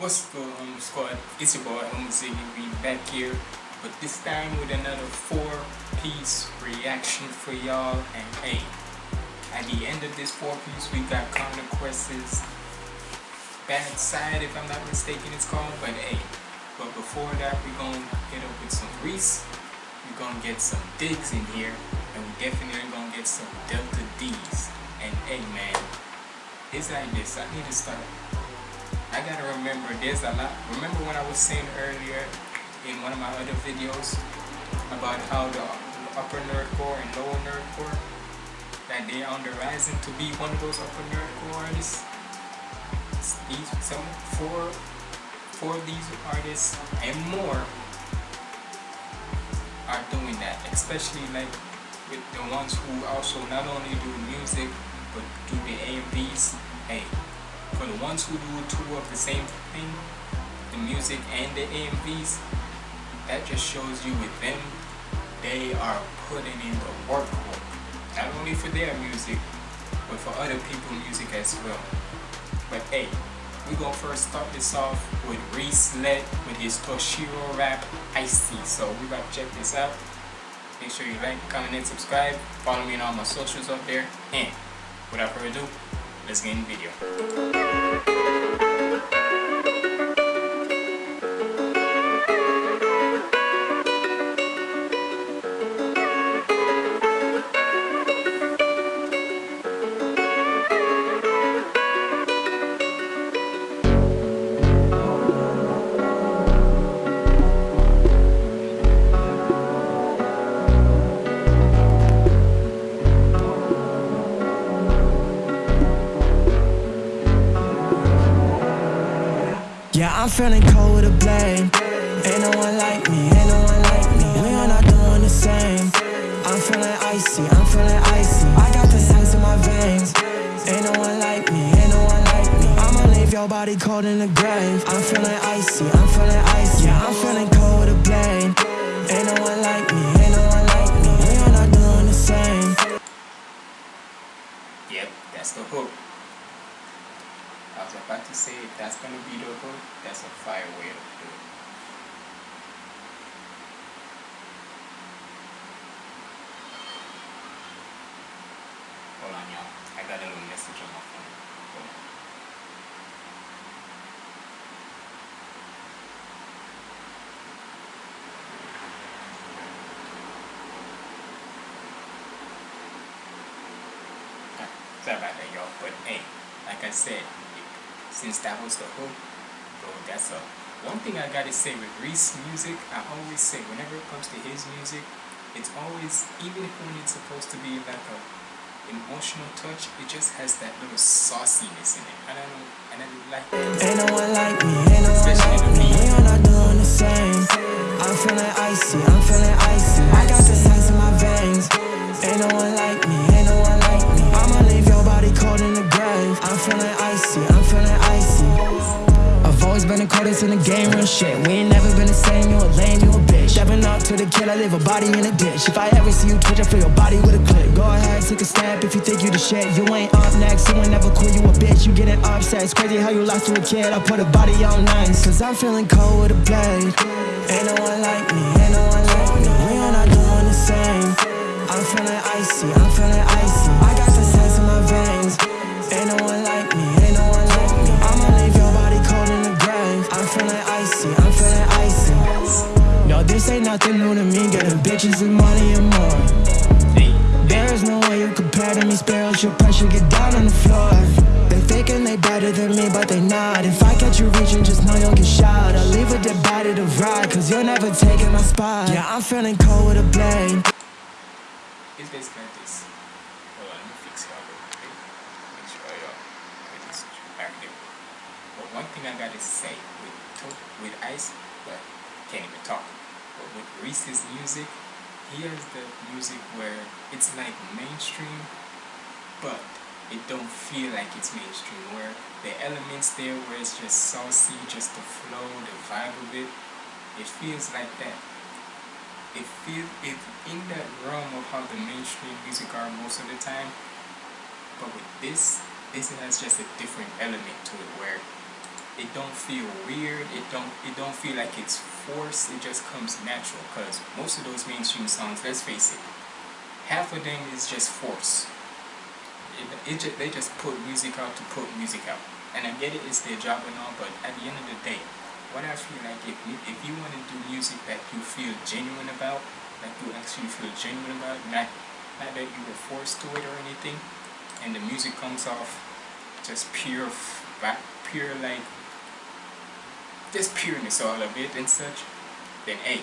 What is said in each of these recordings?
What's on squad? It's your boy Homo Ziggy we back here but this time with another four piece reaction for y'all. And hey at the end of this four piece we got Connor Quest's Bad Side if I'm not mistaken it's called. But hey but before that we're gonna hit up with some Reese. We're gonna get some digs in here and we definitely gonna get some Delta Deez. And hey man it's like this I need to start I gotta remember there's a lot. Remember when I was saying earlier in one of my other videos about how the upper nerdcore and lower nerdcore that they are on the rising to be one of those upper nerdcore artists. These some four four of these artists and more are doing that, especially like with the ones who also not only do music but do the AMVs. Hey, for the ones who do two of the same thing, the music and the AMVs, that just shows you with them, they are putting in the work. Not only for their music, but for other people's music as well. But hey, we gonna first start this off with Reese Led with his Toshiro rap Icy. So we to check this out. Make sure you like, comment, and subscribe. Follow me on all my socials up there. And without further ado, let's get in video. Feeling cold with a blame. Ain't no one like me, ain't no one like me. We are not doing the same. I'm feeling icy, I'm feeling icy. I got the ice in my veins. Ain't no one like me, ain't no one like me. I'ma leave your body cold in the grave. I'm feeling icy, I'm feeling icy. Yeah, I'm feeling I said, since that was the hook, bro, that's a one thing I gotta say with Reese music, I always say whenever it comes to his music, it's always even if when it's supposed to be like a emotional touch, it just has that little sauciness in it. I don't know, and I like Ain't no one like me, ain't no one like me. We are not doing the same. I'm feeling icy, I'm feeling icy. I got the ice in my veins. Ain't no one like me, ain't no one like me. I'ma leave your body cold in. I'm feeling icy, I'm feeling icy. I've always been the coldest in the game, real shit. We ain't never been the same, you a lame, you a bitch. Stepping up to the kill, I leave a body in a ditch. If I ever see you twitch, I fill your body with a clip. Go ahead, take a step if you think you the shit. You ain't up next, you ain't never quit, you a bitch. You getting upset, it's crazy how you lie to a kid. I put a body on nice, cause I'm feeling cold with a blade. Ain't no one like me, ain't no one like me. We are not doing the same. I'm feeling icy, I'm feeling icy. Ain't nothing new to me. Getting bitches and money and more. There is no way you compare to me. Your pressure, get down on the floor. They thinking they better than me, but they not. If I catch you reaching, just know you'll get shot. I'll leave with the body to ride, cause you're never taking my spot. Yeah, I'm feeling cold with a blade. it's basically this. But one thing I gotta say with with Ice, but can't even talk. Reese's music, he has the music where it's like mainstream, but it don't feel like it's mainstream. Where the elements there, where it's just saucy, just the flow, the vibe of it, it feels like that it feel it in that realm of how the mainstream music are most of the time. But with this, this has just a different element to it where it don't feel weird. It don't it don't feel like it's forced. It just comes natural. Cause most of those mainstream songs, let's face it, half of them is just force. It, it they just put music out to put music out. And I get it, it's their job and all, but at the end of the day, what I feel like if you, if you want to do music that you feel genuine about, that you actually feel genuine about, not not that you were forced to it or anything, and the music comes off just pure, pure like, just pureness all of it and such, then hey,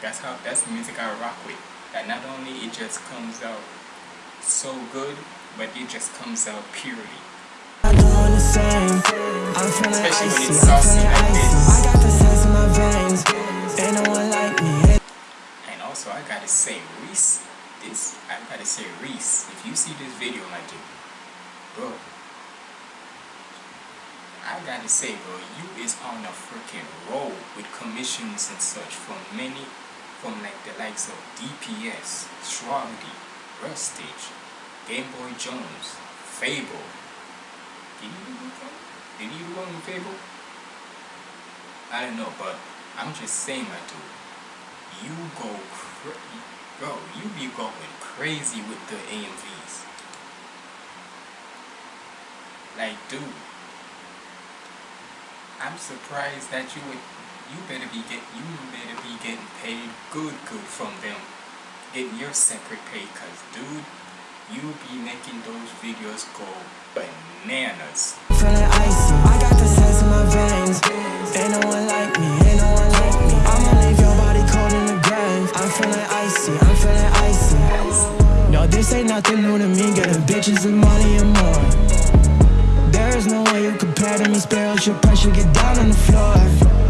that's how that's the music I rock with. That not only it just comes out so good, but it just comes out purely. Especially when it's saucy like this. And also I gotta say Reese this I gotta say Reese, if you see this video my dude, bro I gotta say bro, you is on a freaking roll with commissions and such from many from like the likes of DPS, Shwabadi, Rustage, Game Boy Jones, FabvL. Did you do FabvL? Did you do one with FabvL? I don't know, but I'm just saying, my dude. You go, bro. You be going crazy with the AMVs. Like, dude. I'm surprised that you would you better be get you better be getting paid good good from them. Getting your separate pay cause dude you be making those videos go bananas. Feeling icy I got the sense in my veins. Ain't no one like me ain't no one like me. I'ma leave your body cold in the grave I'm feeling icy I'm feeling icy no this ain't nothing new to me. Getting bitches and money and more there is no way you compare to me your pressure get down on the floor.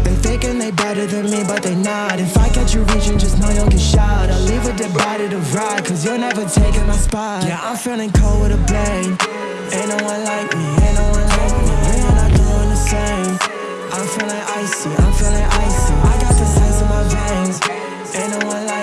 They thinking they better than me, but they not. If I catch you reaching, just know you'll get shot. I'll leave a dead body to ride, cause you're never taking my spot. Yeah, I'm feeling cold with a blade Ain't no one like me, ain't no one like me. We are not doing the same. I'm feeling icy, I'm feeling icy. I got the sense in my veins. Ain't no one like me,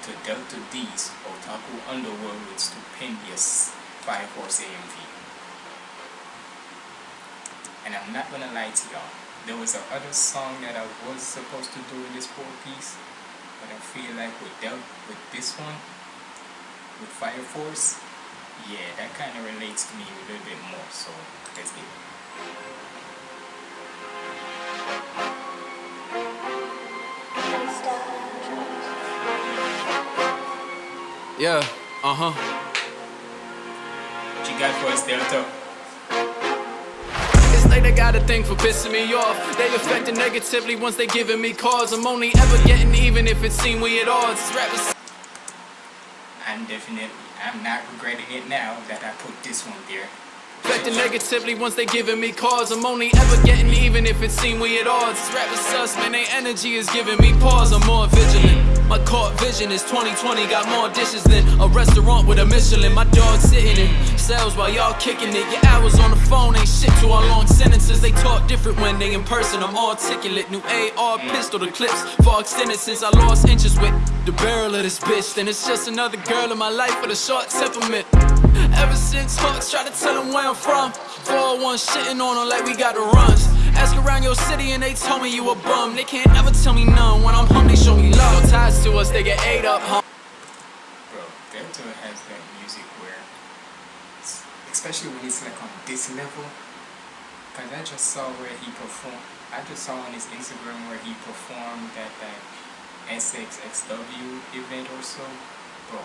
to Delta Deez Otaku Underworld with Stupendous Fire Force AMV. And I'm not gonna lie to y'all. There was a other song that I was supposed to do in this four piece, but I feel like with Del with this one, with Fire Force, yeah, that kind of relates to me a little bit more. So let's get it. Yeah, uh-huh. What you got for us, Delta? It's like they got a thing for pissing me off. They affected negatively once they giving me cause I'm only ever getting even if it seem we at odds. Rappers. I'm definitely, I'm not regretting it now that I put this one there. Affected negatively once they giving me cause I'm only ever getting even if it seem we at odds. Rappers sus, man, their energy is giving me pause. I'm more vigilant. My court vision is 2020, got more dishes than a restaurant with a Michelin. My dog sitting in cells while y'all kicking it. Your hours on the phone ain't shit to our long sentences. They talk different when they in person. I'm articulate. New AR pistol, the clips far extended since I lost inches with the barrel of this bitch. Then it's just another girl in my life with a short temperament. Ever since Hawks tried to tell them where I'm from, 401 shitting on them like we got the runs. Ask around your city and they told me you a bum. They can't ever tell me none. When I'm home, they show me love. Ties to us, they get ate up, huh? Bro, Delta has that music where, especially when it's like on this level, cause I just saw where he performed. I just saw on his Instagram where he performed at that SXSW event or so. Bro,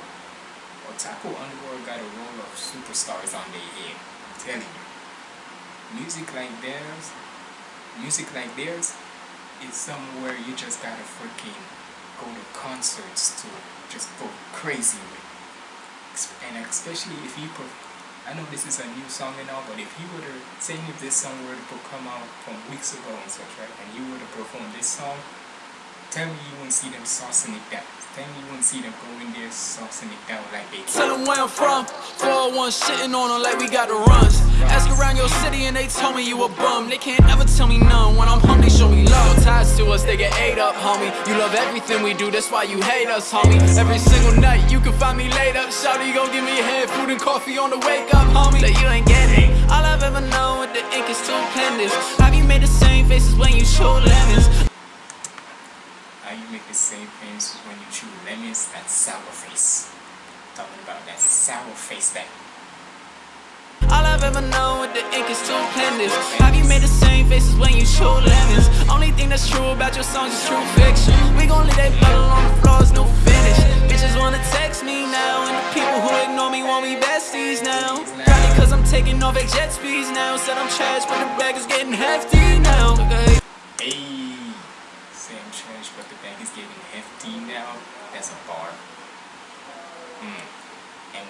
Otaku Underworld got a roll of superstars on their head. I'm telling you. Music like theirs music like theirs is somewhere you just gotta freaking go to concerts to just go crazy with. And especially if you, I know this is a new song and all, but if you were to, say if this song were to come out from weeks ago and such, right, and you were to perform this song, tell me you wouldn't see them saucing it down. Tell me you wouldn't see them going there saucing it down like they Tell them where I'm from, 401 shitting on them like we got the runs. Ask around your city and they told me you a bum. They can't ever tell me none. When I'm home, they show me love. Ties to us, they get ate up, homie. You love everything we do, that's why you hate us, homie. Every single night, you can find me later. Shawty gon' give me a head, food and coffee on the wake up, homie. That you ain't getting. All I've ever known with the ink is two pendants. Have you made the same faces when you chew lemons? How you make the same face when you chew lemons? That sour face. Talking about that sour face that All I've ever known with the ink is two pendants. Have you made the same faces when you chew lemons? Only thing that's true about your songs is true fiction. We gon' leave that bottle on the floors, no finish. Bitches wanna text me now, and the people who ignore me want me besties now. Probably cause I'm taking off at jet speeds now. Said I'm trash, but the bag is getting hefty now. Okay. Hey,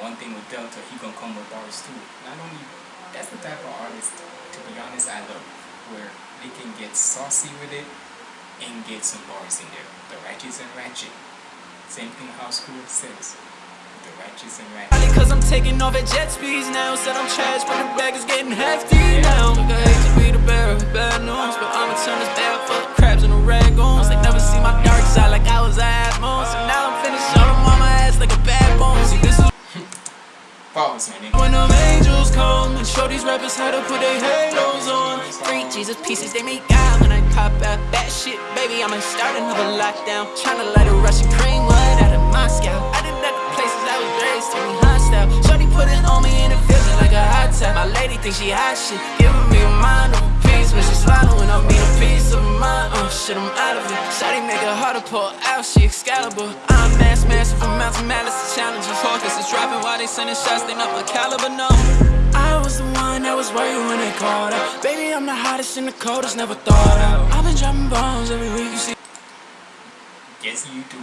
one thing with Delta, he gonna come with bars too. Not only, that's the type of artist, to be honest, I love, where they can get saucy with it and get some bars in there. The ratchets and ratchet. Same thing how school says. The ratchets and ratchet. Cause I'm taking off at jet speeds now. Said I'm trash, but the bag is getting hefty now. Look, I hate to be the bearer of bad news, but I'ma turn this bag full When them angels come and show these rappers how to put their halos on. Free Jesus pieces they make out when I cop out that shit, baby. I'ma start another lockdown. Tryna light a Russian cream one out of Moscow. I did that to places I was raised to be hostile. Shorty put it on me and it feels like a hot tap. My lady thinks she hot shit, giving me a mind of when she swallowing. I mean a piece of mind. Uh, shit, I'm out of it. Shorty make it hard to pull out. She Excalibur. I'm mass massive from Mountain Malice to challenges. Focus is dropping while they sending shots. They not my caliber, no. I was the one that was worried when they called out. Baby, I'm the hottest and the coldest, never thought out. I've been dropping bombs every week, you see. Yes, you do.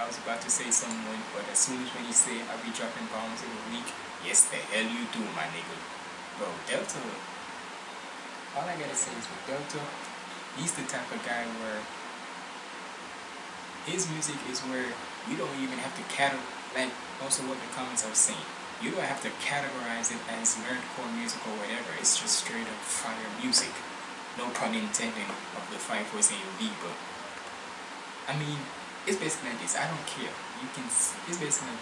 I was about to say someone, but as soon as when you say I'll be dropping bombs in a week, yes, the hell you do, my nigga. Bro, Delta, all I gotta say is with Delta, he's the type of guy where his music is where you don't even have to categorize, like also what the comments are saying. You don't have to categorize it as nerdcore music or whatever. It's just straight up fire music. No pun intended of the five was in V, but I mean, it's basically like this. I don't care. You can. It's basically.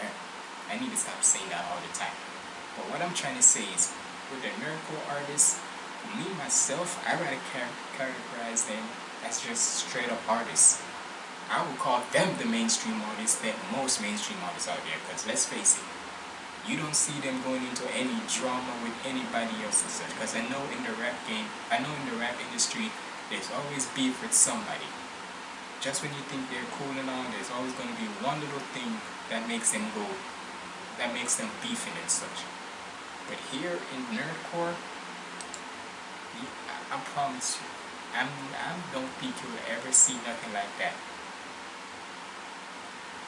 eh, I need to stop saying that all the time. But what I'm trying to say is, with the nerdcore artists, me myself, I rather char- categorize them as just straight up artists. I would call them the mainstream artists than most mainstream artists out there. Because let's face it, you don't see them going into any drama with anybody else and such. Because I know in the rap game, I know in the rap industry, there's always beef with somebody. Just when you think they're cool and all, there's always going to be one little thing that makes them go, that makes them beefing and such. But here in nerdcore, I, promise you, I'm, I don't think you'll ever see nothing like that.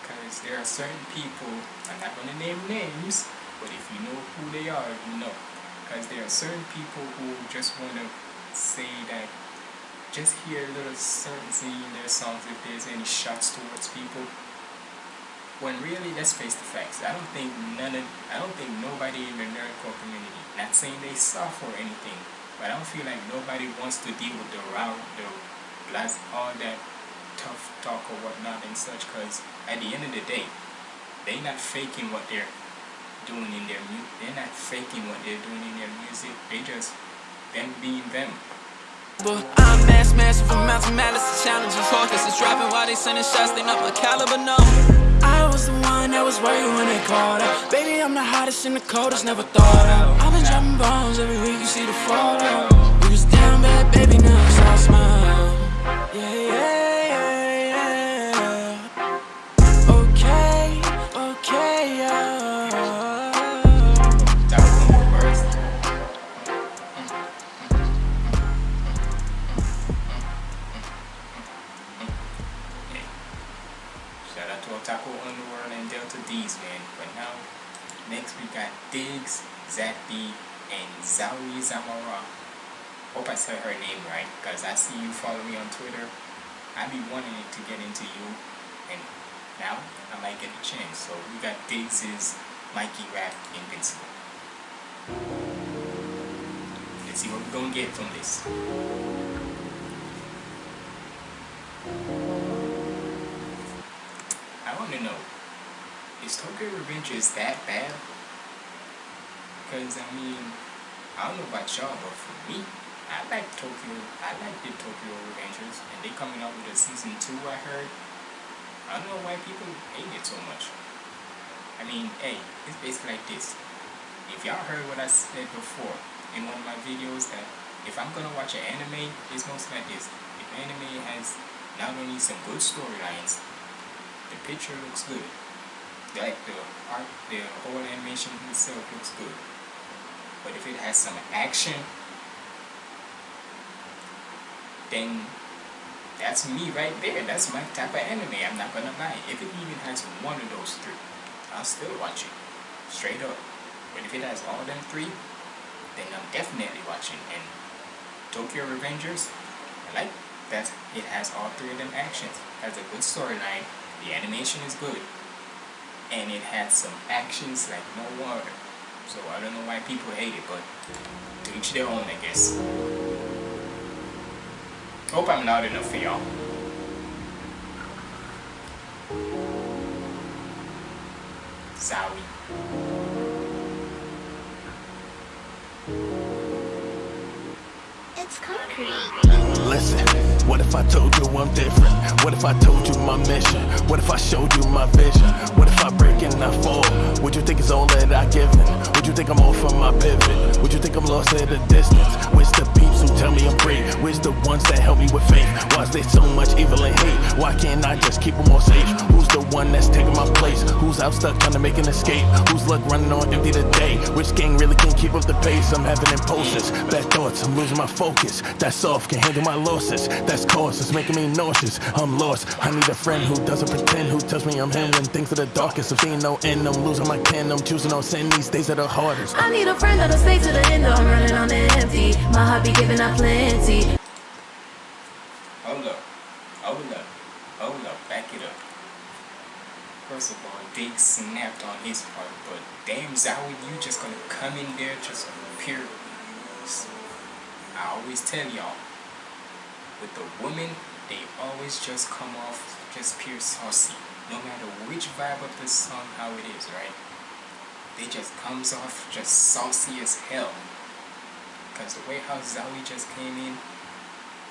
Because there are certain people, I'm not going to name names, but if you know who they are, you know. Because there are certain people who just want to say that, just hear a little certainty in their songs if there's any shots towards people. When really, let's face the facts. I don't think none of, I don't think nobody in the nerdcore community, not saying they suffer or anything, but I don't feel like nobody wants to deal with the route, the blast, all that tough talk or whatnot and such. Because at the end of the day, they're not faking what they're doing in their music. They're not faking what they're doing in their music. They just them being them. I'm mass massive from Mountain Malice to challenges. Focus is dropping while they sending shots. They not my caliber, no. I was the one that was worried when they called out. Baby, I'm the hottest and the coldest, never thought out. I've been dropping bombs every week, you see the fallout. We was down bad, baby, now it's all smile. Yeah, yeah, Zach B, and Zawi Zamora. Hope I said her name right, because I see you follow me on Twitter. I be wanting to get into you, and now I might get a chance. So we got Diggs's Mikey Rap Invincible. Let's see what we're gonna get from this. I wanna know, is Tokyo Revengers that bad? Because I mean, I don't know about y'all, but for me, I like Tokyo. I like the Tokyo Revengers, and they coming out with a season two. I heard. I don't know why people hate it so much. I mean, hey, it's basically like this. If y'all heard what I said before in one of my videos, that if I'm gonna watch an anime, it's mostly like this. If anime has not only some good storylines, the picture looks good. Like the art, the whole animation itself looks good. But if it has some action, then that's me right there. That's my type of anime. I'm not gonna lie. If it even has one of those three, I'll still watch it. Straight up. But if it has all them three, then I'm definitely watching. And Tokyo Revengers, I like that it has all three of them actions. Has a good storyline. The animation is good. And it has some actions like no water. So I don't know why people hate it, but to each their own, I guess. Hope I'm loud enough for y'all. Sorry. It's concrete. Listen, what if I told you I'm different? What if I told you my mission? What if I showed you my vision? What if I break and I fall? Would you think it's all that I given? Would you think I'm off from my pivot? Would you think I'm lost at a distance? Where's the peeps who tell me I'm brave? Where's the ones that help me with faith? Why is there so much evil and hate? Why can't I just keep them all safe? Who's the one that's taking my place? Who's out stuck trying to make an escape? Who's luck running on empty today? Which gang really can keep up the pace? I'm having impulses, bad thoughts, I'm losing my focus. That's soft, can handle my losses. That's cause, it's making me nauseous. I'm lost. I need a friend who doesn't pretend, who tells me I'm him when things are the darkest. If seeing no end, I'm losing my kin. I'm choosing on sin. These days are the hardest. I need a friend that'll stay to the end. I'm running on empty. My heart be giving out plenty. Hold up. Hold up. Hold up. Back it up. First of all, Dig snapped on his part, but damn Zowie, you just gonna come in there just pure. I always tell y'all, with the women, they always just come off just pure saucy. No matter which vibe of the song, how it is, right? They just comes off just saucy as hell. Cause the way how Zowie just came in,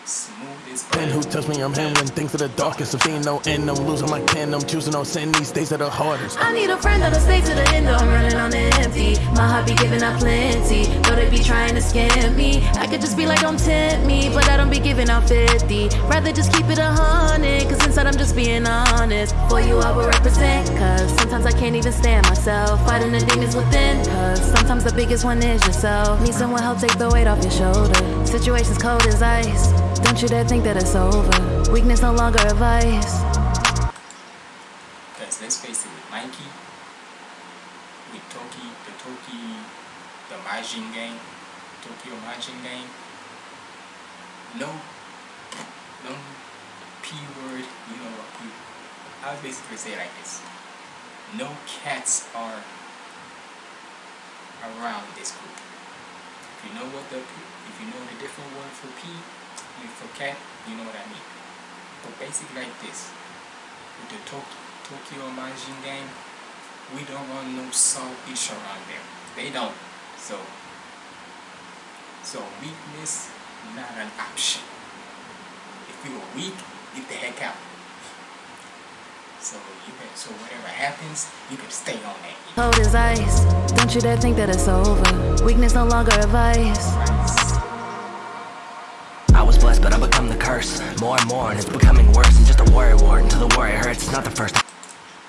smooth as And who tells me I'm him when things are the darkest? If seeing no end, I'm losing my kin. I'm choosing on sin. These days are the hardest. I need a friend that'll stay to the end. though I'm running on empty. My heart be giving out plenty. Though they be trying to scam me. I could just be like, don't tempt me. But I don't be giving out 50. Rather just keep it a hundred. Cause inside I'm just being honest. For you, I will represent. Cause sometimes I can't even stand myself. Fighting the demons within. Cause sometimes the biggest one is yourself. Need someone help take the weight off your shoulder. Situations cold as ice. Don't you dare think that it's over. Weakness no longer a vice. Because let's face it, with Mikey, with Toki, the Toki, the Manji game, Tokyo Manji game, no, no P word, you know what P, I would basically say it like this. No cats are around this group. If you know what the, if you know the different word for P, mean for cat, you know what I mean. But basically like this with the Tok- Tokyo Manji gang, we don't want no saltfish around them. They don't. So, so weakness not an option. If we were weak, get the heck out. So you can, so whatever happens, you can stay on that. Cold as ice. Don't you dare think that it's over. Weakness no longer a vice. Right? I was blessed, but I become the curse. More and more, and it's becoming worse. And just a worry ward until the worry hurts. It's not the first time.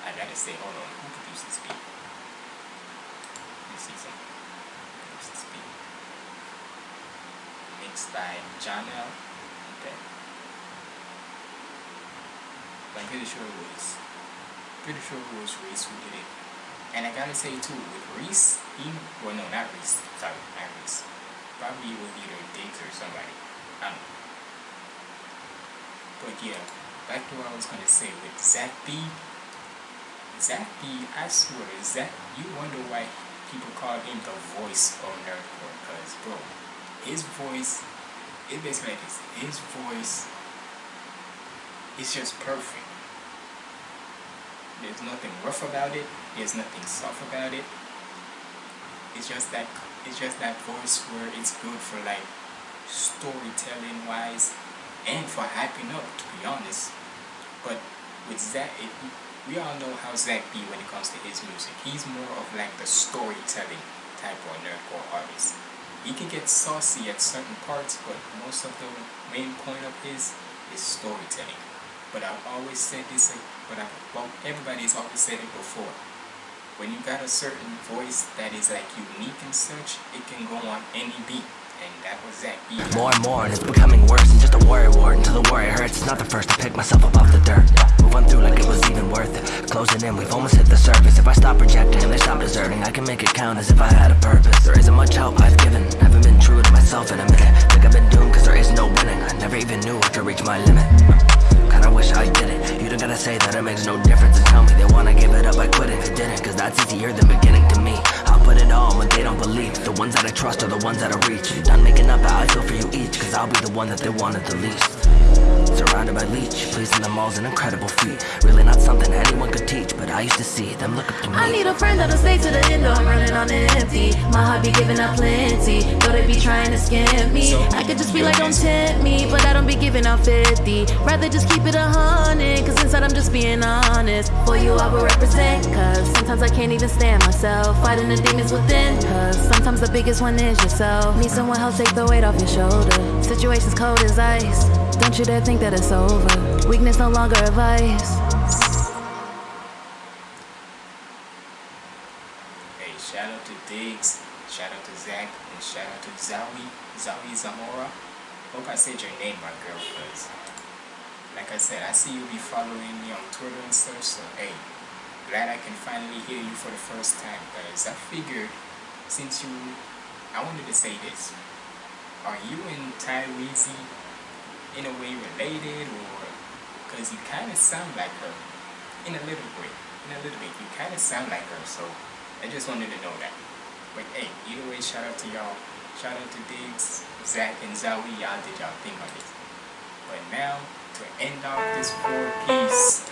I gotta say, hold on. Who produced this beat? Let me see some. Who produced this beat? Mixed by John L. Okay. I'm pretty sure it was. Pretty sure it was Reese who did it. And I gotta say too, with Reese, he well no not Reese, sorry, not Reese. Probably it was either Diggs or somebody. I don't know. But yeah, back to what I was gonna say with Zach B. Zach B, I swear, Zach, you wonder why people call him the voice of nerdcore, cause bro, his voice, it basically like this. His voice is just perfect. There's nothing rough about it. There's nothing soft about it. It's just that it's just that voice where it's good for like storytelling wise and for hyping up to be honest. But with Zach, it, we all know how Zach be when it comes to his music. He's more of like the storytelling type of nerdcore artist. He can get saucy at certain parts, but most of the main point of his is storytelling. But I've always said this, but I, well, everybody's always said it before. When you got a certain voice that is like unique and such, it can go on any beat. And that was B. More and more, and it's becoming worse than just a worry ward until the worry hurts. It's not the first to pick myself up off the dirt. Move on through like it was even worth it. Closing in, we've almost hit the surface. If I stop projecting, they stop deserting. I can make it count as if I had a purpose. There isn't much help I've given. Haven't been true to myself in a minute. Think I've been doomed cause there is no winning. I never even knew I could reach my limit. Kinda wish I did it. You don't gotta say that it makes no difference and tell me they wanna give it up. I quit if it didn't, cause that's easier than beginning to me. I'll put it on when they don't believe. The ones that I trust are the ones that I reach. Done making up how I feel for you each, cause I'll be the one that they wanted the least. Surrounded by leech, pleasing them all's an incredible feat. Really not something anyone could teach, but I used to see them look up to me. I need a friend that'll stay to the end, though I'm running on empty. My heart be giving up plenty, though they be trying to scam me. I could just be like, don't tempt me, but I don't be giving out 50. Rather just keep it a hundred, cause inside I'm just being honest. For you, I will represent, cause sometimes I can't even stand myself. Fighting the demons within, cause sometimes the biggest one is yourself. Need someone help take the weight off your shoulder. Situations cold as ice. Don't you dare think that it's over. Weakness no longer advice. Hey, shout out to Diggs, shout out to Zach, and shout out to Zawi, Zawi Zamora. Hope I said your name right, girl, because, like I said, I see you be following me on Twitter and stuff, so hey, glad I can finally hear you for the first time, guys. I figured, since you, I wanted to say this. Are you and Tyrese in a way related, or, because you kind of sound like her, in a little way, in a little bit, you kind of sound like her, so I just wanted to know that. But hey, either way, shout out to y'all. Shout out to Diggs, Zach, and Zowie. Y'all did y'all thing on this. But now, to end off this four piece,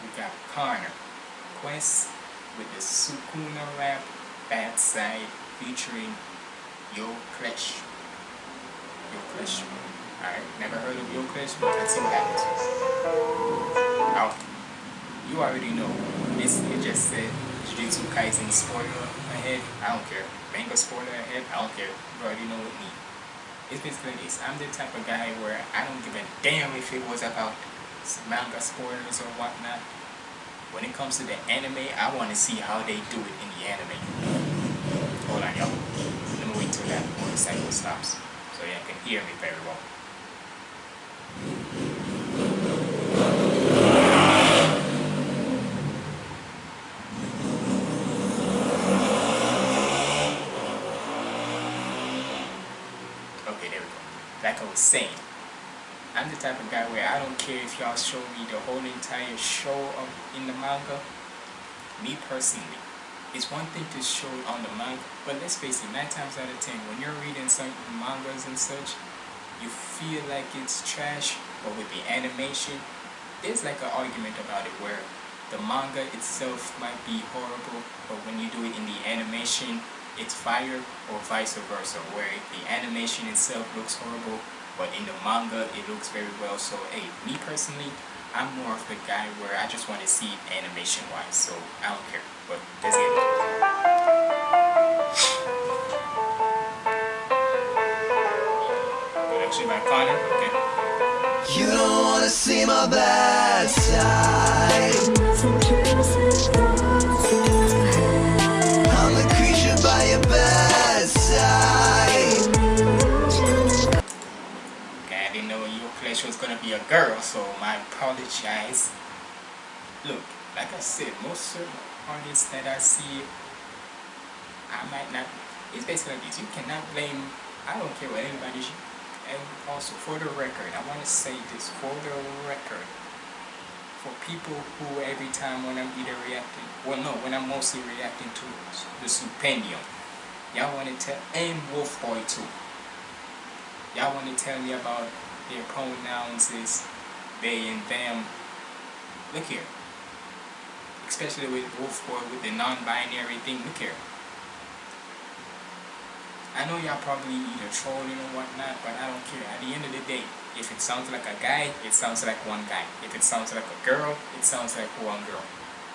we got Connor Quest with the Sukuna rap Bad Side featuring Yo Klesh. Yo Klesh. Alright, never heard of Yo Klesh, but let's what happens. Now, you already know. It just said Jujutsu Kaisen spoiler ahead. I don't care. Manga spoiler ahead. I don't care. You already know with me. It's basically this. I'm the type of guy where I don't give a damn if it was about manga spoilers or whatnot. When it comes to the anime, I want to see how they do it in the anime. Hold on, y'all. Let me wait till that motorcycle stops so y'all can hear me very well. Okay, there we go. Like I was saying, I'm the type of guy where I don't care if y'all show me the whole entire show of, in the manga. Me personally, it's one thing to show it on the manga, but let's face it, nine times out of ten, when you're reading some mangas and such, you feel like it's trash, but with the animation, there's like an argument about it where the manga itself might be horrible, but when you do it in the animation, it's fire, or vice versa, where the animation itself looks horrible, but in the manga it looks very well. So hey, me personally, I'm more of the guy where I just want to see it animation wise, so I don't care. But let's get it. Production by Connor, okay. You don't wanna see my bad side. Be a girl, so my apologize. Look, like I said, most certain artists that I see, I might not. It's basically like this. You cannot blame. I don't care what anybody. And also for the record, I want to say this for the record. For people who every time when I'm either reacting, well no, when I'm mostly reacting to the Stupendium, y'all want to tell, and Wolf Boy too. Y'all want to tell me about their pronouns is they and them. Look here. Especially with Wolf Boy with the non-binary thing. Look here. I know y'all probably either trolling or whatnot, but I don't care. At the end of the day, if it sounds like a guy, it sounds like one guy. If it sounds like a girl, it sounds like one girl.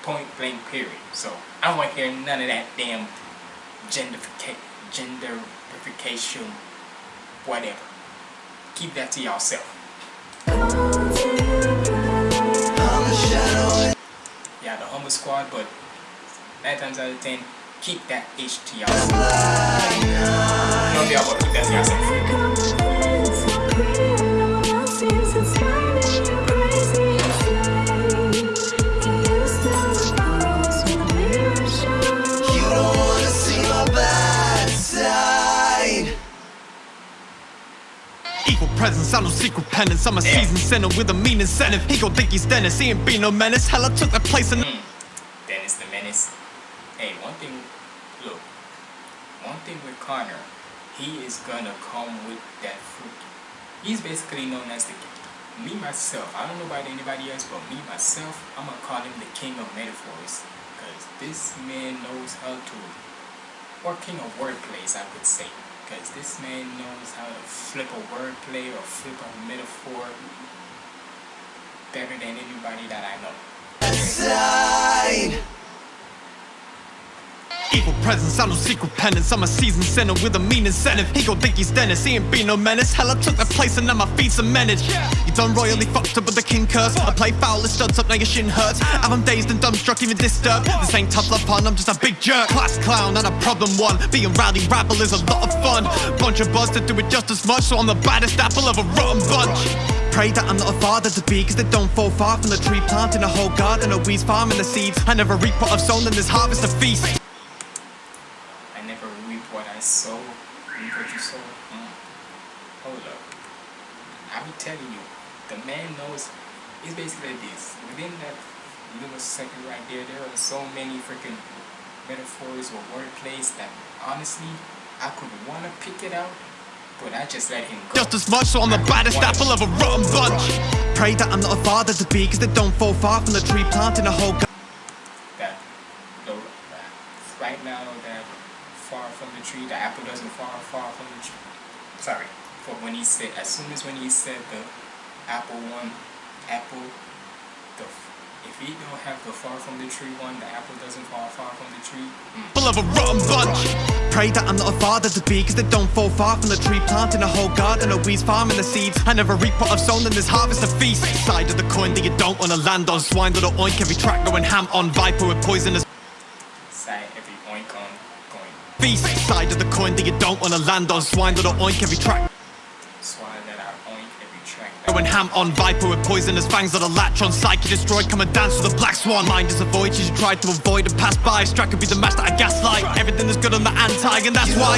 Point blank period. So I don't want to hear none of that damn genderification, genderification, whatever. Keep that to yourself. Yeah, the Humble Squad, but nine times out of ten, keep that H to yourself. No, y'all want to keep that to presence, I no secret penance. I'm a Yeah. seasoned sinner with a mean incentive. He gon' think he's Dennis, he ain't be no menace. Hell, I took that place in. Dennis hmm. the Menace. Hey, one thing, look, one thing with Connor, he is gonna come with that fruit. He's basically known as the king. me myself. I don't know about anybody else, but me myself, I'm gonna call him the king of metaphors, because this man knows how to, or king of wordplays, I could say, because this man knows how to flip a wordplay or flip a metaphor better than anybody that I know. Side. Evil presence, I no secret penance. I'm a seasoned sinner with a mean incentive. He gon' think he's Dennis, he ain't be no menace. Hell, I took that place and now my feet cemented. You done royally fucked up with the king curse. I play foul, it studs up, now your shin hurts. And I'm dazed and dumbstruck, even disturbed. This ain't tough love pun, I'm just a big jerk. Class clown and a problem one. Being rowdy rabble is a lot of fun. Bunch of buzz that do it just as much, so I'm the baddest apple of a rotten bunch. Pray that I'm not a father to be, cause they don't fall far from the tree. Planting a whole garden of weeds, farming the seeds. I never reap what I've sown, and this harvest a feast. I never reap what I sow. Reap you sow. Mm. Hold up. I'm telling you, the man knows. It's basically this. Within that little second right there, there are so many freaking metaphors or wordplays that honestly, I could want to pick it out, but I just let him go. just as much, so I'm the baddest apple of a rotten bunch. Pray that I'm not a father to be, cause they don't fall far from the tree, planting a whole garden. that the right now that far from the tree, the apple doesn't fall far from the tree. Sorry, for when he said as soon as when he said the apple one, apple, the if he don't have the far from the tree one, the apple doesn't fall far from the tree. mm, Full of a rotten bunch. Pray that I'm not a father to be, cause they don't fall far from the tree, planting a whole garden of weeds, farming the seeds. I never reap what I've sown, and this harvest a feast. Side of the coin that you don't wanna land on, swine that'll oink every track going ham on, viper with poisonous Side every oink on going feast. Side of the coin that you don't wanna land on, swine that'll oink every track. Swine that I oink every track. Going ham on viper with poisonous fangs that'll latch on Psyche destroyed, come and dance with a black swan. Mind is a void, you should try to avoid and pass by. Strike could be the master I gaslight. Everything is good on the anti and that's You why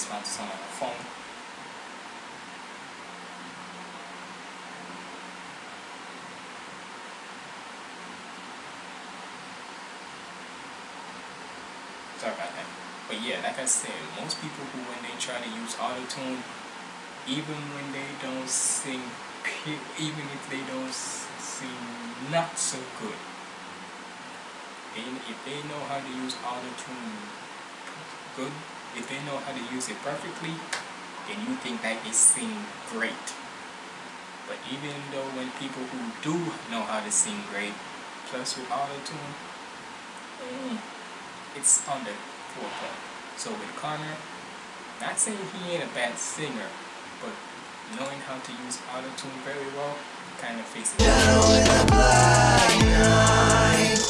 six months uh, from Sorry about that. But yeah, like I said, most people who when they try to use auto-tune, even when they don't sing, even if they don't sing not so good, and if they know how to use auto-tune good, if they know how to use it perfectly, then you think that they sing great. But even though when people who do know how to sing great, plus with auto tune, eh, it's on the forefront. So with Connor, not saying he ain't a bad singer, but knowing how to use auto tune very well, kind of fixes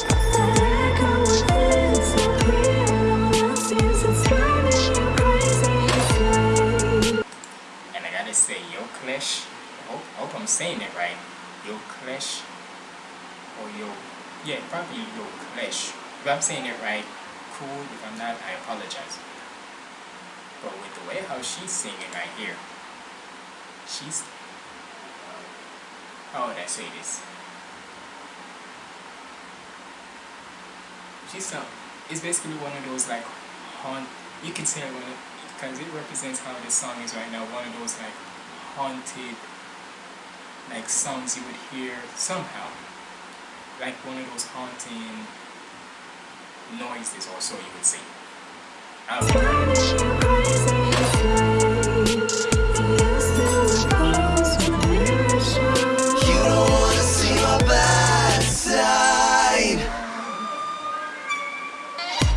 And I'm saying it right. Yo Clash, or Yo, yeah, probably Yo Clash. If I'm saying it right, cool. If I'm not, I apologize. But with the way how she's singing right here, she's how would I say this? She's some. It's basically one of those like haunt. You can say one because it represents how this song is right now. One of those like haunted like songs you would hear somehow, like one of those haunting noises, or so you would say.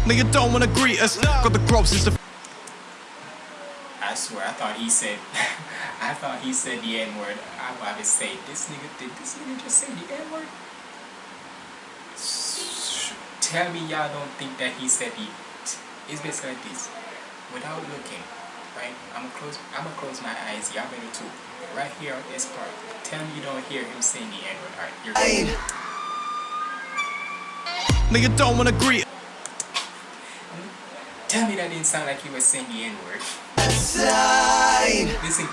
Nigga don't wanna greet us. Got the grossest. I swear, I thought he said, thought he said the N word. I about to say, this nigga, did this nigga just say the N word? Tell me y'all don't think that he said the. It's basically like this. Without looking, right? I'm close. I'm gonna close my eyes. Y'all better too. Right here on this part. Tell me you don't hear him saying the N word. Alright, you're good. Nigga don't wanna greet. Tell me that didn't sound like you were saying the N word. Listen,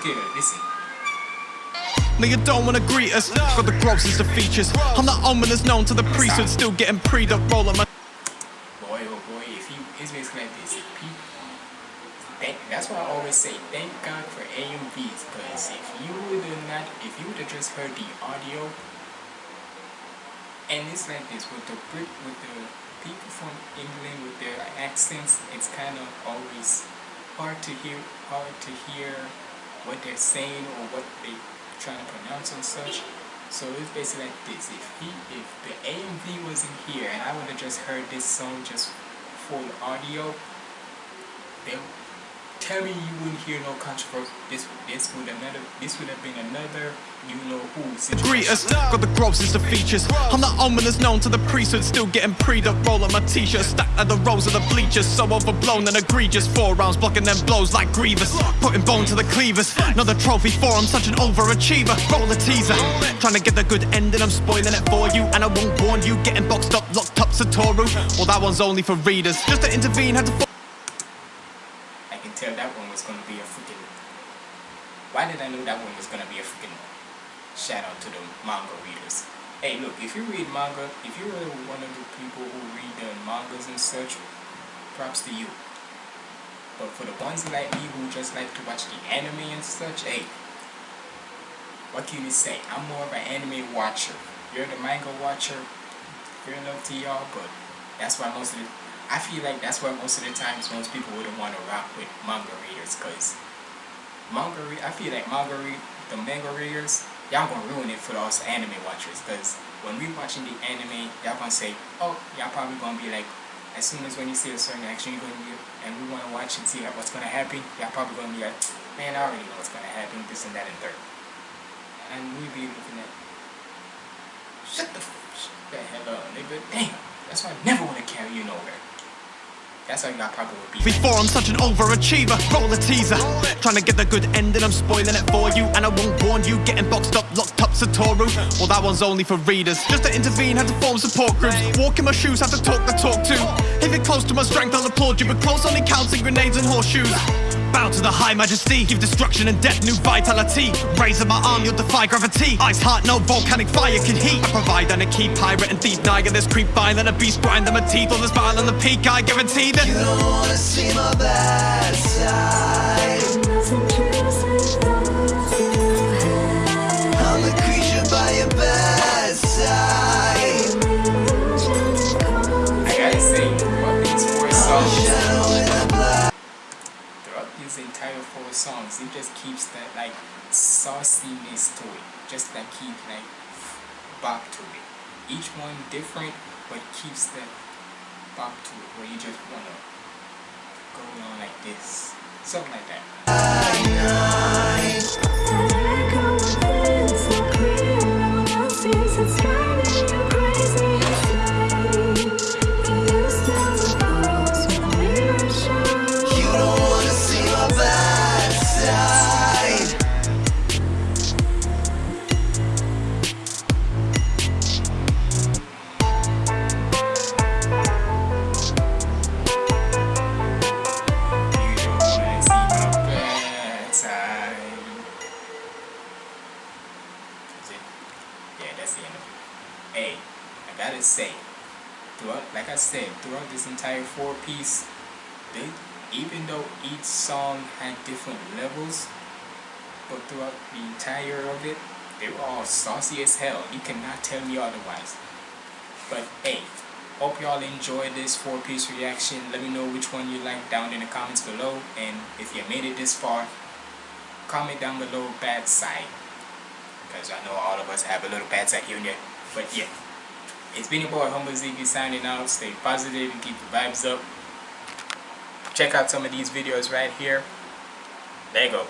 kid. Listen. Nigga don't wanna greet us. Got the grossest of features. I'm the ominous known to the priesthood, still getting pre up roll on my. boy oh boy if you it's basically like this if people thank, that's why I always say thank God for AMVs because if you would have not if you would have just heard the audio and it's like this with the Brit with the people from England with their accents it's kind of always hard to hear hard to hear what they're saying or what they're trying to pronounce and such so it's basically like this. If he, if the AMV wasn't here and I would have just heard this song just full audio, then tell me you wouldn't hear no controversy. This, this would another, this would have been another, Greet us, got the grossest of features. I'm the ominous known to the priesthood, still getting pre up roll on my t-shirt. Stacked at the rows of the bleachers, so overblown and egregious. Four rounds blocking them blows like grievous. Putting bone to the cleavers. Another trophy for I'm such an overachiever. Roll a teaser. Trying to get the good ending, I'm spoiling it for you. And I won't warn you, getting boxed up, locked up, Satoru. Well, that one's only for readers. Just to intervene, had to. I can tell that one was gonna be a freaking. Why did I know that one was gonna be a freaking shout out to the manga readers? Hey, look, if you read manga, if you're one of the people who read the mangas and such, props to you. But for the ones like me who just like to watch the anime and such, hey, what can you say? I'm more of an anime watcher. You're the manga watcher. Fair enough to y'all, but that's why most of the I feel like that's why most of the times most people wouldn't want to rock with manga readers because manga re- I feel like manga read the manga readers y'all gonna ruin it for us anime watchers because when we watching the anime y'all gonna say oh y'all probably gonna be like as soon as when you see a certain action you're gonna be and we want to watch and see what's gonna happen y'all probably gonna be like man I already know what's gonna happen this and that and third. And we be looking at shut the, shut the hell up nigga. Damn that's why I never want to carry you nowhere. That's how y'all probably would be. Before I'm such an overachiever, roll a teaser. Trying to get the good ending, I'm spoiling it for you. And I won't warn you, getting boxed up, locked up, Satoru. Well, that one's only for readers. Just to intervene, had to form support groups. Walk in my shoes, have to talk the talk too. If you're close to my strength, I'll applaud you. But close only counts in grenades and horseshoes. Bow to the high majesty, give destruction and death new vitality. Raising my arm, you'll defy gravity. Ice heart, no volcanic fire can heat. I provide and a key pirate and thief. Niger, this creep violent, a beast grind them a teeth. All this vile on the peak, I guarantee that. You don't wanna see my bad side. I'm the creature by your bedside. I gotta say, throughout these four songs, Shadow in the black. throughout these entire four songs, it just keeps that like sauciness to it. Just like keep like bop to it. Each one different, but keeps that bop to it where you just wanna go on like this. Something like that. You throughout the entire of it, they were all saucy as hell. You cannot tell me otherwise. But hey, hope y'all enjoyed this four piece reaction. Let me know which one you like down in the comments below. And if you made it this far, comment down below bad side. Because I know all of us have a little bad side here. But yeah, it's been your boy Humble Ziggy signing out. Stay positive and keep the vibes up. Check out some of these videos right here. There you go.